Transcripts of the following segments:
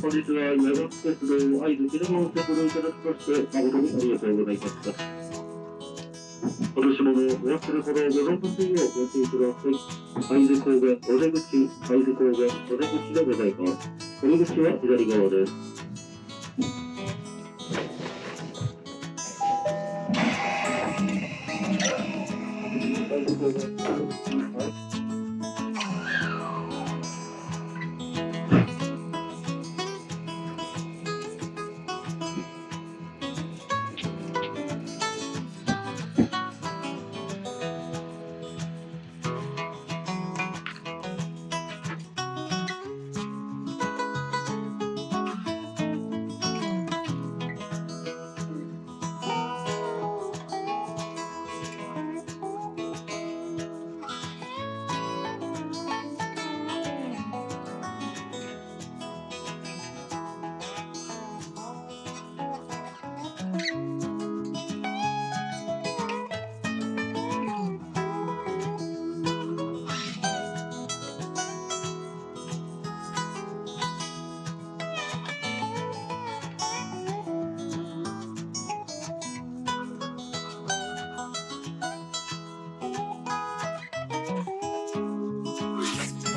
本日は山手鉄道会津記念をご利用いただきまして誠にありがとうございました今年もお忘れ物をございませんようご注意ください会津神戸お出口会津神戸お出口でございます。お出口は左側です会津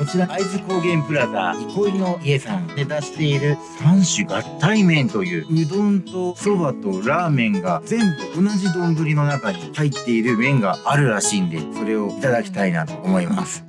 こちら、会津高原プラザ、憩いの家さんで出している3種合体麺という、うどんとそばとラーメンが全部同じ丼の中に入っている麺があるらしいんで、それをいただきたいなと思います。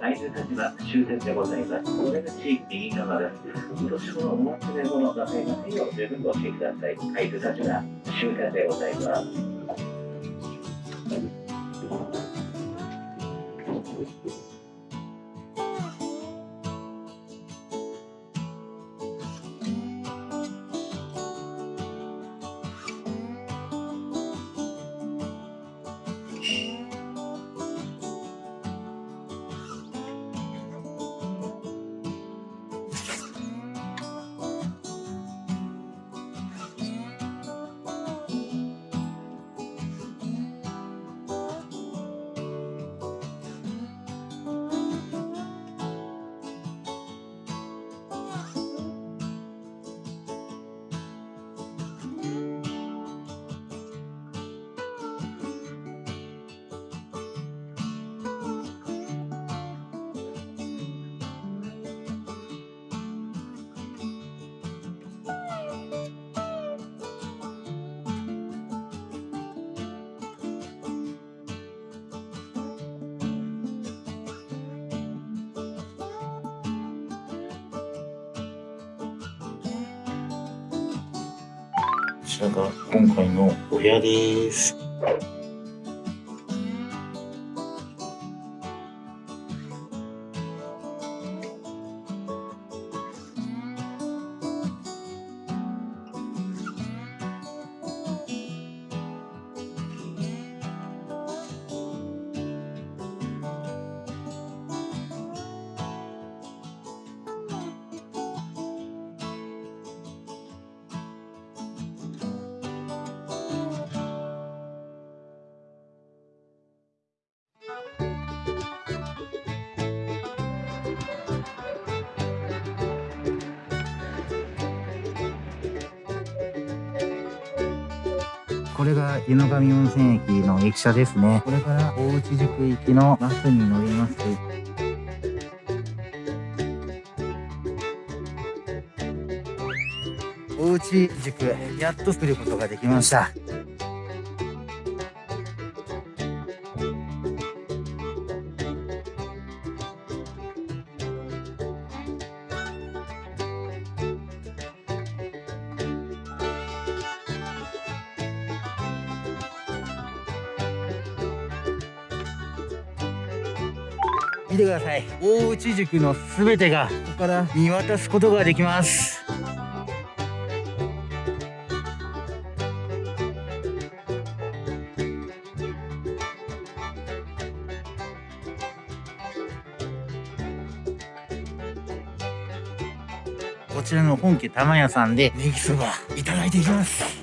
会津立場終点でございます。お出口右側です。今年もお忘れ物ないませんよう十分ご注意ください。会津立場終点でございます。こちらが今回のお部屋です。これが湯野上温泉駅の駅舎ですね。これから大内宿行きのバスに乗ります。大内宿、やっと来ることができました。見てください。大内塾のすべてがここから見渡すことができます。こちらの本家玉屋さんでネギそばいただいていきます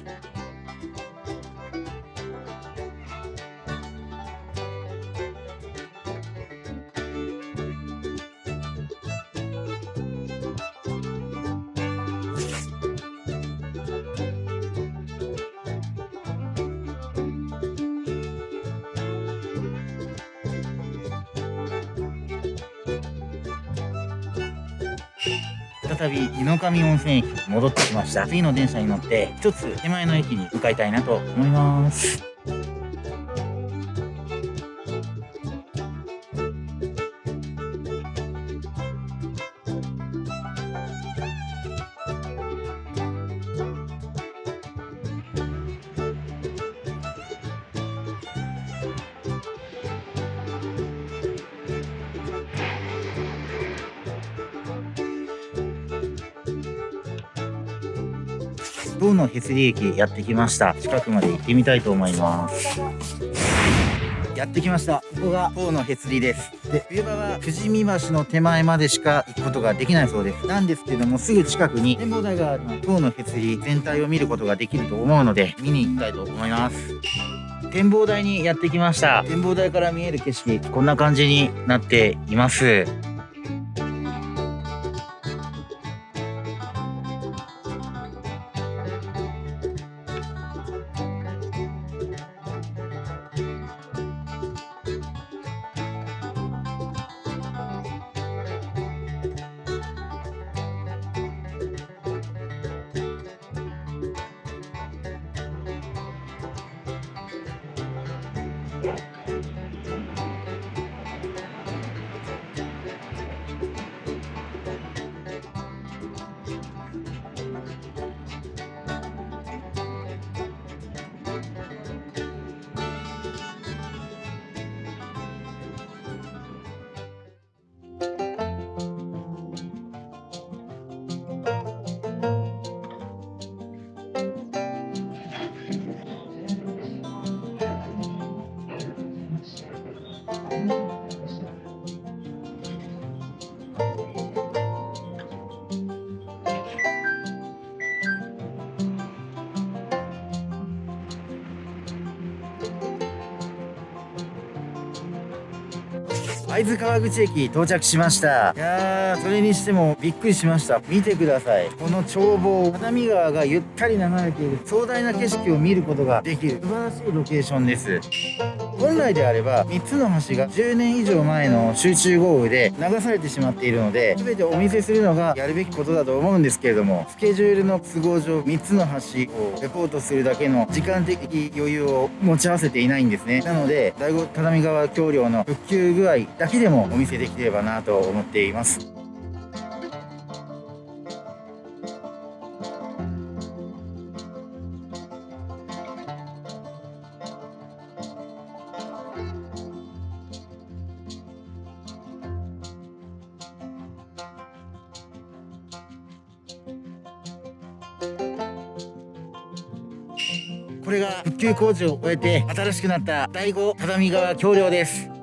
再び井の上温泉駅に戻ってきました。次の電車に乗って一つ手前の駅に向かいたいなと思います。塔のへつり駅やってきました。近くまで行ってみたいと思います。やってきました。ここが塔のへつりです。で冬場は富士見橋の手前までしか行くことができないそうです。なんですけどもすぐ近くに展望台がある塔のへつり全体を見ることができると思うので見に行きたいと思います。展望台にやってきました。展望台から見える景色こんな感じになっています。会津川口駅到着しました。いやーそれにしてもびっくりしました。見てください。この眺望只見川がゆったり流れている壮大な景色を見ることができる素晴らしいロケーションです本来であれば3つの橋が10年以上前の集中豪雨で流されてしまっているので全てお見せするのがやるべきことだと思うんですけれどもスケジュールの都合上3つの橋をレポートするだけの時間的余裕を持ち合わせていないんですね。なので第五只見川橋梁の復旧具合だけでもお見せできればなと思っています。工事を終えて新しくなった第五只見川橋梁です。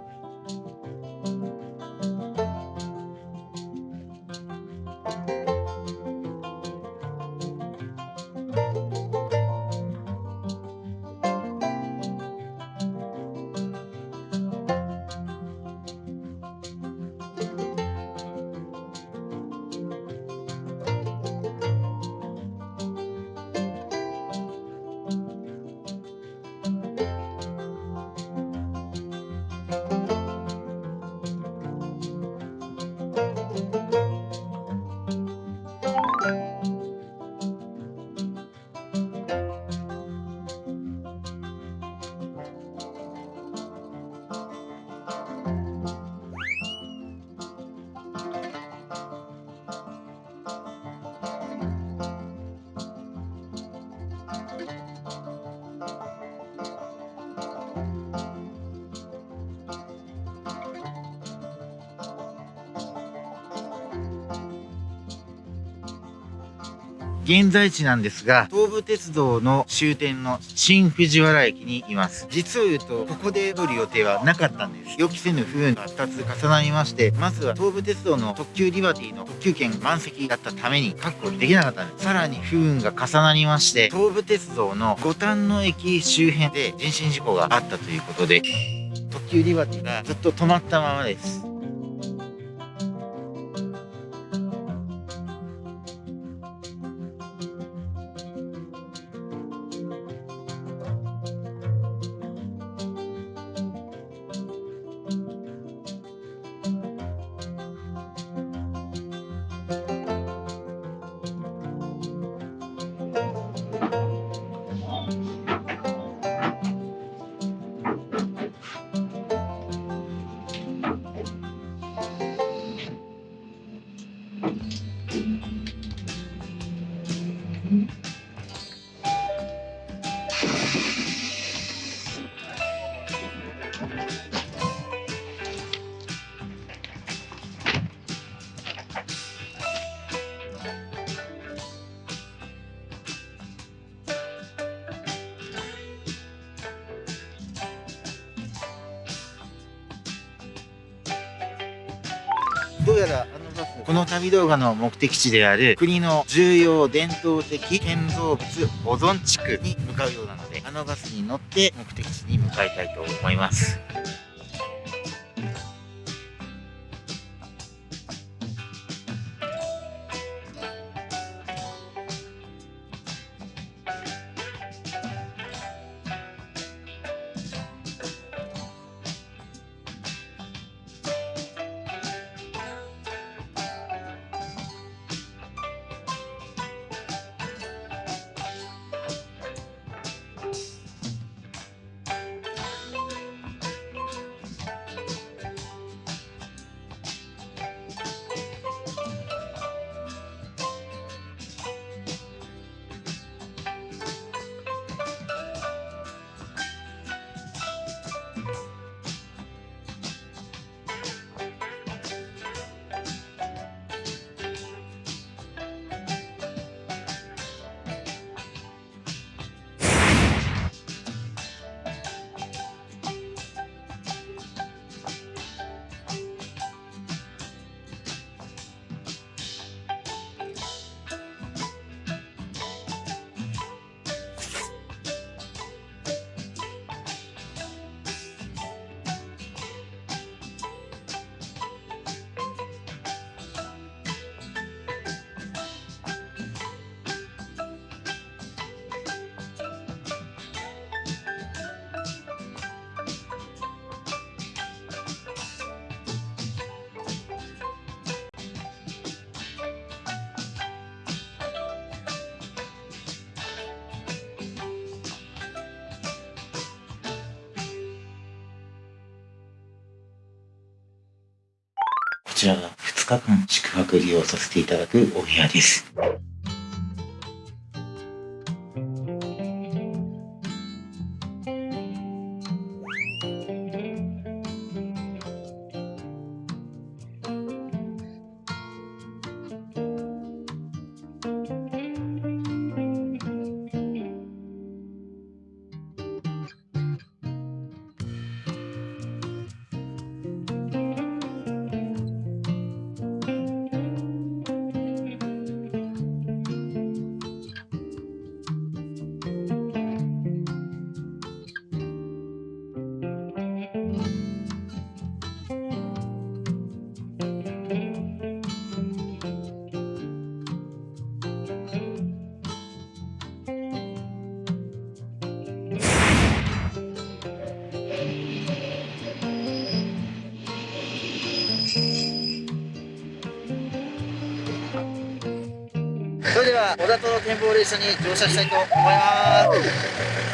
現在地なんですが、東武鉄道の終点の新藤原駅にいます。実を言うと、ここで乗る予定はなかったんです。予期せぬ不運が2つ重なりまして、まずは東武鉄道の特急リバティの特急券満席だったために確保できなかったんです。さらに不運が重なりまして、東武鉄道の五反野駅周辺で人身事故があったということで、特急リバティがずっと止まったままです。どうやらあのバスこの旅動画の目的地である国の重要伝統的建造物保存地区に向かうようなのであのバスに乗って目的地に向かいたいと思います。こちらが2日間宿泊利用させていただくお部屋です。小田と展望列車に乗車したいと思います。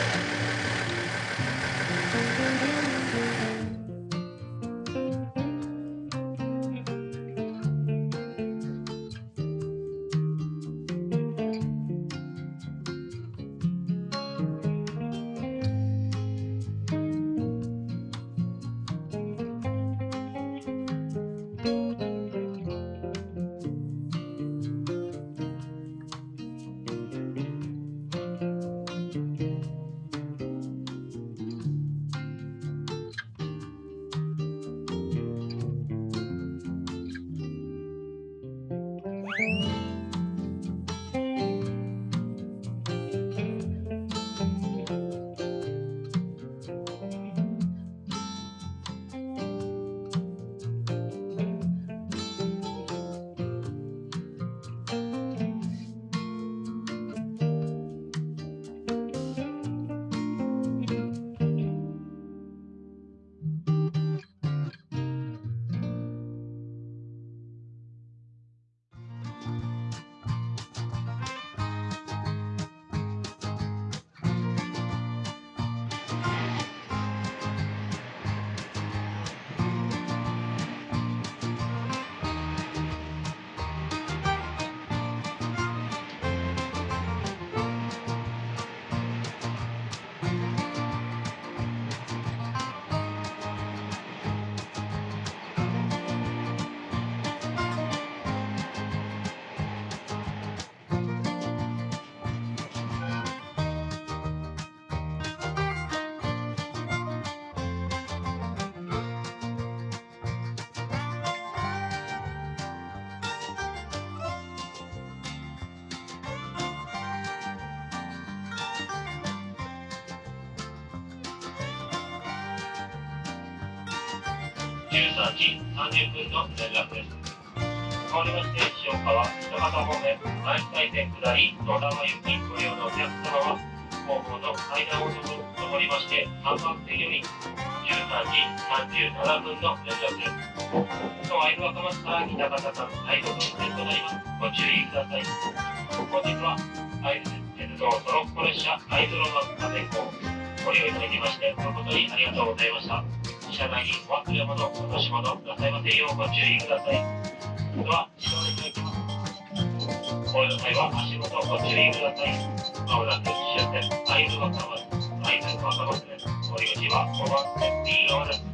13時30分の連絡です。変わりまして、塩川、北方方面、前回線下り、野田行き、ご利用のお客様は、後方の階段を登りまして、3番線より、13時37分の連絡です。と、アイル若松から北方間、最後の運転となります。ご注意ください。本日は、アイル鉄道トロッコ列車、アイズロマン風行、ご利用いただきまして、誠にありがとうございました。車内にお忘れ物、落とし物なさいませようご注意ください。では、指導いただきます。お降りの際は足元ご注意ください。まもなく終点、会津若松、会津若松です。降り口は5番線 B 側です。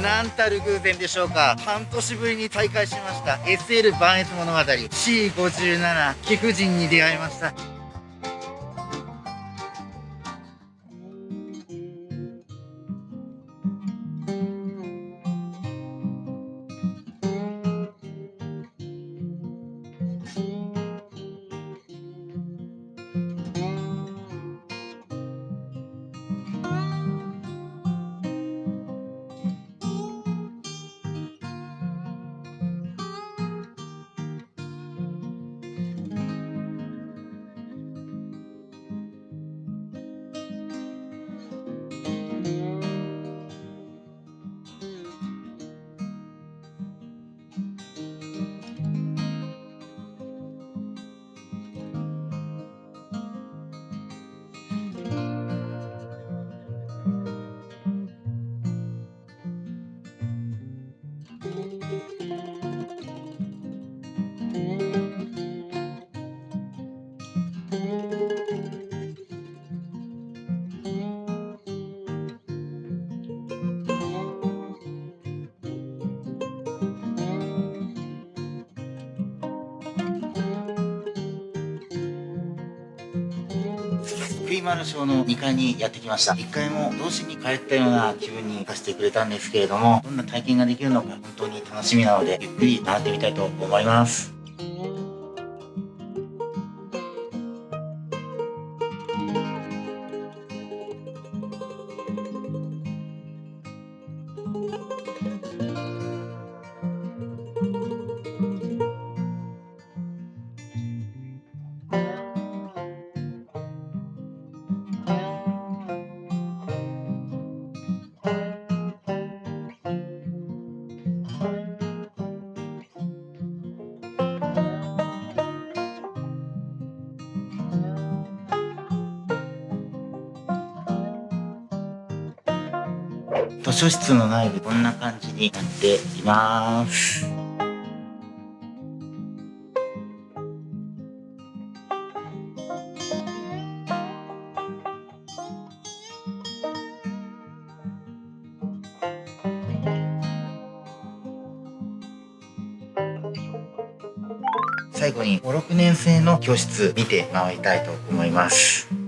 なんたる偶然でしょうか？半年ぶりに再会しました。SL 万越物語。C57 貴婦人に出会いました。福井丸賞の2階にやってきました。1階も同時に帰ったような気分にさせてくれたんですけれどもどんな体験ができるのか本当に楽しみなのでゆっくり回ってみたいと思います。図書室の内部こんな感じになっています最後に5、6年生の教室見て回りたいと思います。